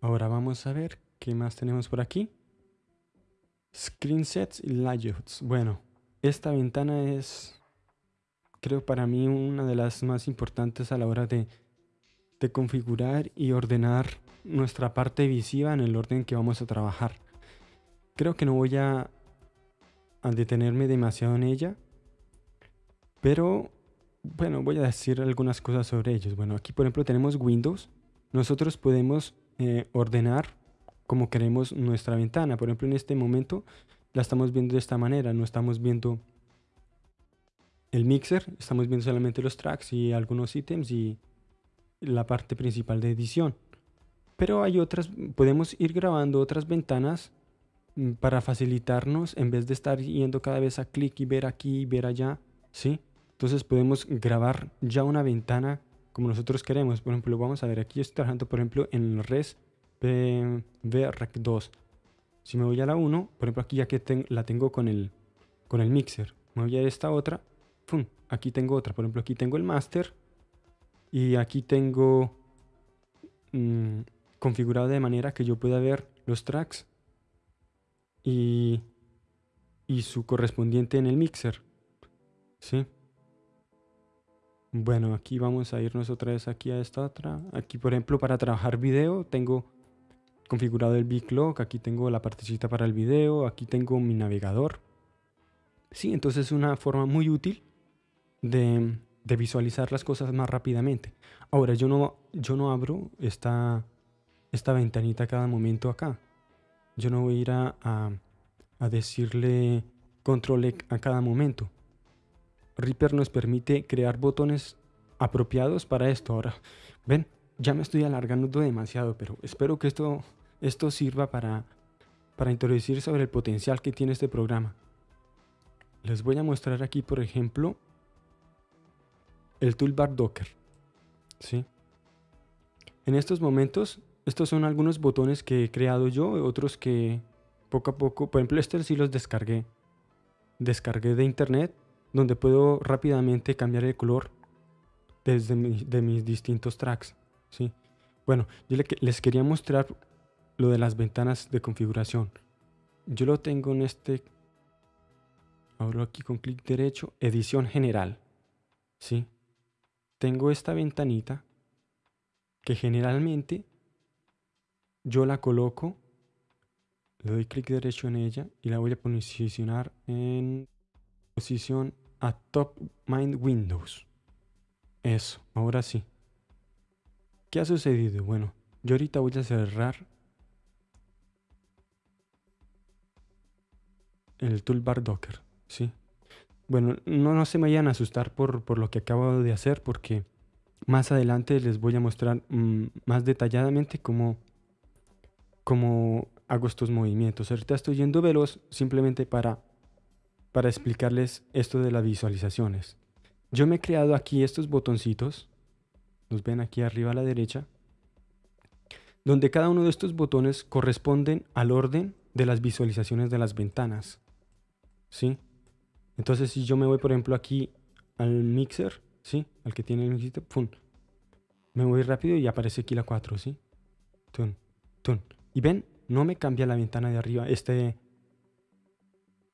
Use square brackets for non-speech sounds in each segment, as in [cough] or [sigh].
Ahora vamos a ver qué más tenemos por aquí. Screen sets y layouts. Bueno, esta ventana es, creo para mí, una de las más importantes a la hora de, de configurar y ordenar nuestra parte visiva en el orden que vamos a trabajar. Creo que no voy a, a detenerme demasiado en ella, pero bueno, voy a decir algunas cosas sobre ellos. Bueno, aquí por ejemplo tenemos Windows. Nosotros podemos eh, ordenar como queremos nuestra ventana. Por ejemplo, en este momento la estamos viendo de esta manera. No estamos viendo el mixer, estamos viendo solamente los tracks y algunos ítems y la parte principal de edición. Pero hay otras, podemos ir grabando otras ventanas mm, para facilitarnos en vez de estar yendo cada vez a clic y ver aquí y ver allá, ¿sí? Entonces podemos grabar ya una ventana como nosotros queremos. Por ejemplo, vamos a ver, aquí estoy trabajando, por ejemplo, en res vrec 2. Si me voy a la 1, por ejemplo, aquí ya que la tengo con el, con el mixer, me voy a esta otra, aquí tengo otra. Por ejemplo, aquí tengo el master y aquí tengo mm, configurado de manera que yo pueda ver los tracks y, y su correspondiente en el mixer. ¿Sí? Bueno, aquí vamos a irnos otra vez aquí a esta otra. Aquí, por ejemplo, para trabajar video, tengo configurado el Clock. Aquí tengo la partecita para el video. Aquí tengo mi navegador. Sí, entonces es una forma muy útil de, visualizar las cosas más rápidamente. Ahora, yo no, yo no abro esta, esta ventanita cada momento acá. Yo no voy a ir a, a decirle control e a cada momento. Reaper nos permite crear botones apropiados para esto. Ahora, ven, ya me estoy alargando demasiado, pero espero que esto, esto sirva para, para introducir sobre el potencial que tiene este programa. Les voy a mostrar aquí, por ejemplo, el toolbar Docker. ¿sí? En estos momentos, estos son algunos botones que he creado yo, otros que poco a poco, por ejemplo, este sí los descargué. Descargué de internet donde puedo rápidamente cambiar el color desde de mis distintos tracks. ¿sí? Bueno, yo les quería mostrar lo de las ventanas de configuración. Yo lo tengo en este, abro aquí con clic derecho, edición general. ¿sí? Tengo esta ventanita que generalmente yo la coloco, le doy clic derecho en ella y la voy a posicionar en posición a Top Mind Windows. Eso, ahora sí. ¿Qué ha sucedido? Bueno, yo ahorita voy a cerrar el toolbar Docker, ¿sí? Bueno, no, no se me vayan a asustar por, por, lo que acabo de hacer porque más adelante les voy a mostrar mm, más detalladamente cómo, cómo hago estos movimientos. Ahorita estoy yendo veloz simplemente para para explicarles esto de las visualizaciones. Yo me he creado aquí estos botoncitos, los ven aquí arriba a la derecha, donde cada uno de estos botones corresponden al orden de las visualizaciones de las ventanas. ¿Sí? Entonces si yo me voy por ejemplo aquí al mixer, ¿sí? Al que tiene el mixer. Me voy rápido y aparece aquí la 4, ¿sí? Y ven, no me cambia la ventana de arriba, este,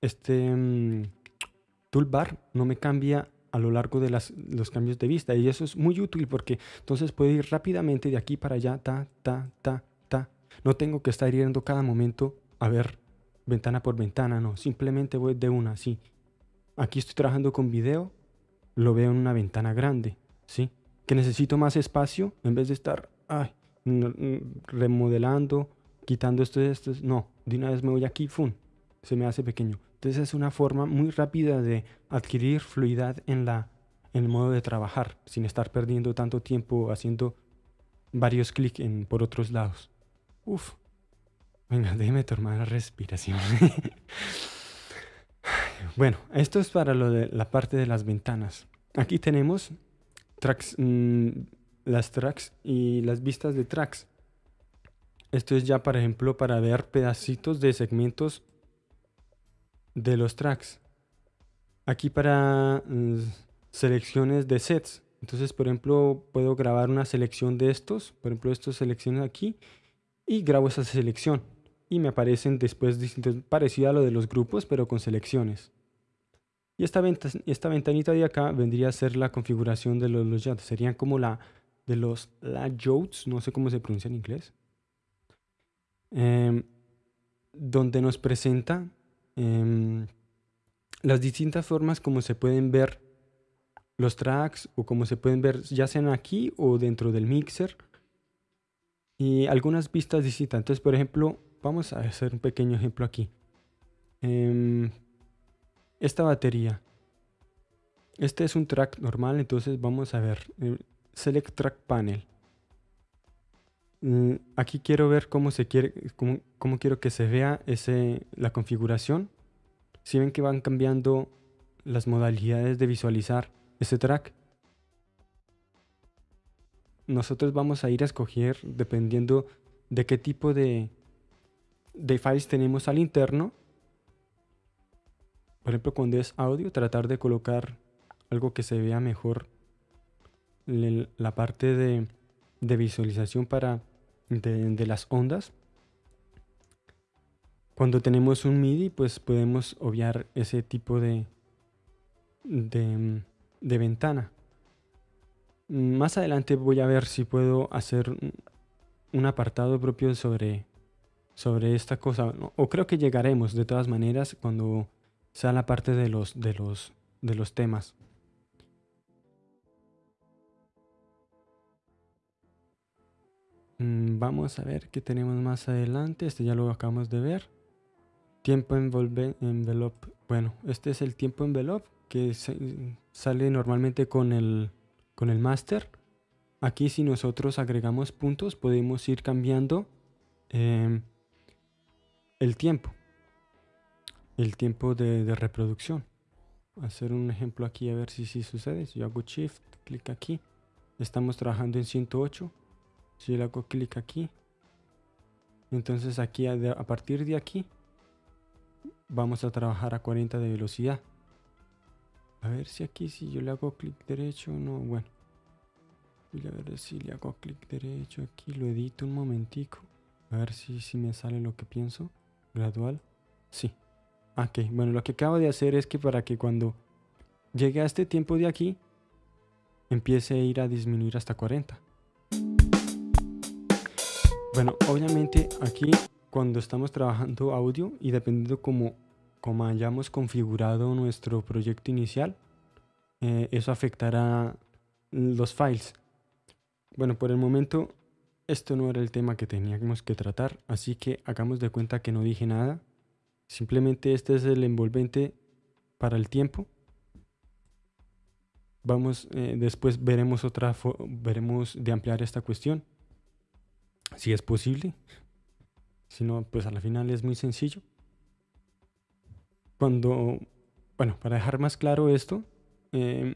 este mm, toolbar no me cambia a lo largo de los cambios de vista y eso es muy útil porque entonces puedo ir rápidamente de aquí para allá, ta, ta, ta, ta. No tengo que estar yendo cada momento a ver ventana por ventana, no, simplemente voy de una, sí. Aquí estoy trabajando con video, lo veo en una ventana grande, ¿sí? Que necesito más espacio en vez de estar remodelando, quitando esto esto, no, de una vez me voy aquí, ¡fum! Se me hace pequeño. Entonces es una forma muy rápida de adquirir fluidez en, la, en el modo de trabajar, sin estar perdiendo tanto tiempo haciendo varios clics por otros lados. Uf. Venga, [laughs] déjeme tomar la respiración. [laughs] bueno, esto es para lo de la parte de las ventanas. Aquí tenemos tracks, mm, las tracks y las vistas de tracks. Esto es ya, por ejemplo, para ver pedacitos de segmentos de los tracks. Aquí para mm, selecciones de sets. Entonces, por ejemplo, puedo grabar una selección de estos. Por ejemplo, estos selecciones aquí. y grabo esa selección y me aparecen después distintos, parecido a lo de los grupos pero con selecciones. Y esta, esta ventanita de acá vendría a ser la configuración de los, los Serían como la de los layouts, no sé cómo se pronuncia en inglés. Em, donde nos presenta em, las distintas formas como se pueden ver los tracks o como se pueden ver ya sean aquí o dentro del mixer y algunas vistas distintas. Entonces, por ejemplo, vamos a hacer un pequeño ejemplo aquí. Em, esta batería. Este es un track normal, entonces vamos a ver. Eh, select Track Panel. Mm, aquí quiero ver cómo se quiere, cómo, quiero que se vea ese, la configuración. Si ven que van cambiando las modalidades de visualizar ese track, nosotros vamos a ir a escoger dependiendo de qué tipo de, de files tenemos al interno. Por ejemplo, cuando es audio, tratar de colocar algo que se vea mejor la parte de, de visualización para de, las ondas. Cuando tenemos un MIDI, pues podemos obviar ese tipo de, de, de ventana. Más adelante voy a ver si puedo hacer un apartado propio sobre, sobre esta cosa. O creo que llegaremos de todas maneras cuando sea la parte de los, de los, de los temas. Vamos a ver qué tenemos más adelante. Este ya lo acabamos de ver. Tiempo envelope. Bueno, este es el tiempo envelope que sale normalmente con el con el master. Aquí si nosotros agregamos puntos podemos ir cambiando em, el tiempo. El tiempo de, reproducción. hacer un ejemplo aquí a ver si, si sucede. Si yo hago shift, clic aquí. Estamos trabajando en 108. Si yo hago clic aquí. Entonces aquí a partir de aquí vamos a trabajar a 40 de velocidad. A ver si aquí si yo le hago clic derecho no. Bueno. Voy a ver si le hago clic derecho aquí. Lo edito un momentico. A ver si, si me sale lo que pienso. Gradual. Sí. Ok. Bueno, lo que acabo de hacer es que para que cuando llegue a este tiempo de aquí, empiece a ir a disminuir hasta 40. Bueno, obviamente aquí cuando estamos trabajando audio y dependiendo cómo como hayamos configurado nuestro proyecto inicial, eh, eso afectará los files. Bueno, por el momento esto no era el tema que teníamos que tratar, así que hagamos de cuenta que no dije nada. Simplemente este es el envolvente para el tiempo. Vamos, eh, después veremos otra, veremos de ampliar esta cuestión, si es posible. Si no, pues al final es muy sencillo cuando, bueno, para dejar más claro esto, em,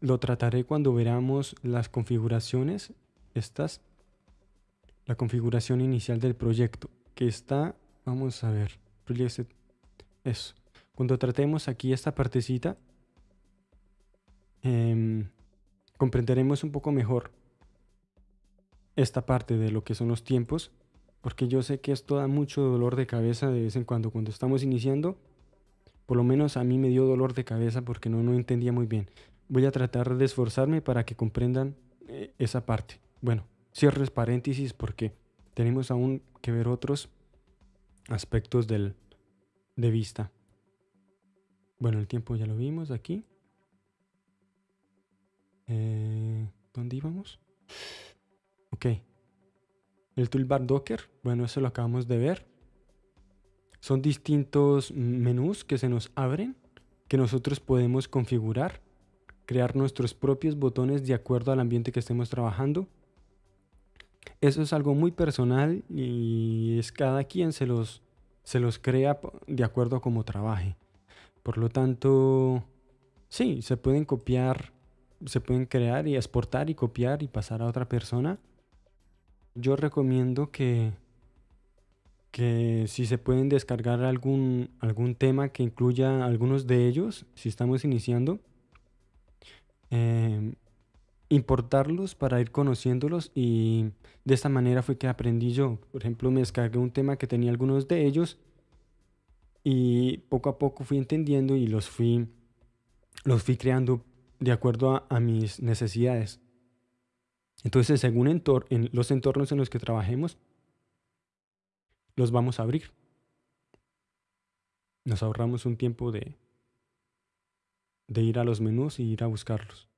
lo trataré cuando veamos las configuraciones, estas, la configuración inicial del proyecto, que está, vamos a ver, eso. Cuando tratemos aquí esta partecita, em, comprenderemos un poco mejor esta parte de lo que son los tiempos porque yo sé que esto da mucho dolor de cabeza de vez en cuando cuando estamos iniciando. Por lo menos a mí me dio dolor de cabeza porque no, no entendía muy bien. Voy a tratar de esforzarme para que comprendan eh, esa parte. Bueno, cierres paréntesis porque tenemos aún que ver otros aspectos del, de vista. Bueno, el tiempo ya lo vimos aquí. Eh, ¿Dónde íbamos? El toolbar Docker, bueno, eso lo acabamos de ver. Son distintos menús que se nos abren, que nosotros podemos configurar, crear nuestros propios botones de acuerdo al ambiente que estemos trabajando. Eso es algo muy personal y es cada quien se los, se los crea de acuerdo a cómo trabaje. Por lo tanto, sí, se pueden copiar, se pueden crear y exportar y copiar y pasar a otra persona yo recomiendo que, que si se pueden descargar algún, algún tema que incluya algunos de ellos, si estamos iniciando, em, importarlos para ir conociéndolos y de esta manera fue que aprendí yo. Por ejemplo, me descargué un tema que tenía algunos de ellos y poco a poco fui entendiendo y los fui, los fui creando de acuerdo a, mis necesidades. Entonces, según en los entornos en los que trabajemos, los vamos a abrir. Nos ahorramos un tiempo de, de ir a los menús y ir a buscarlos.